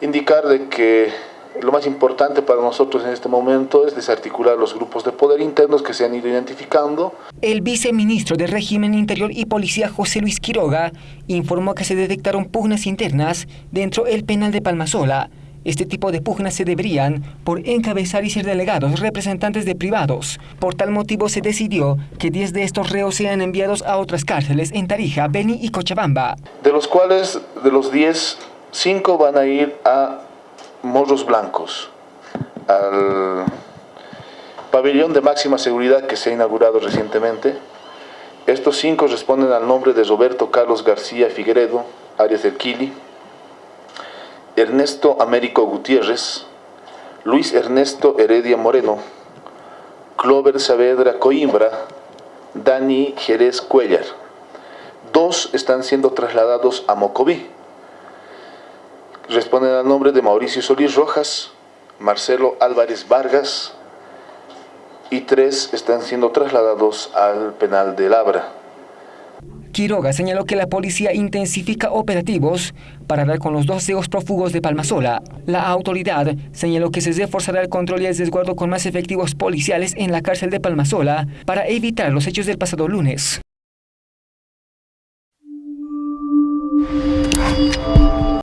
indicar de que lo más importante para nosotros en este momento es desarticular los grupos de poder internos que se han ido identificando. El viceministro de Régimen Interior y Policía José Luis Quiroga informó que se detectaron pugnas internas dentro del penal de Palmasola. Este tipo de pugnas se deberían por encabezar y ser delegados representantes de privados. Por tal motivo se decidió que 10 de estos reos sean enviados a otras cárceles en Tarija, Beni y Cochabamba. De los cuales, de los 10, 5 van a ir a Morros Blancos, al pabellón de máxima seguridad que se ha inaugurado recientemente. Estos cinco responden al nombre de Roberto Carlos García Figueredo, Arias del Quili, Ernesto Américo Gutiérrez, Luis Ernesto Heredia Moreno, Clover Saavedra Coimbra, Dani Jerez Cuellar. Dos están siendo trasladados a Mocoví Responden al nombre de Mauricio Solís Rojas, Marcelo Álvarez Vargas y tres están siendo trasladados al penal de Labra. Quiroga señaló que la policía intensifica operativos para dar con los dos CEOs prófugos de Palmasola. La autoridad señaló que se reforzará el control y el desguardo con más efectivos policiales en la cárcel de Palmasola para evitar los hechos del pasado lunes.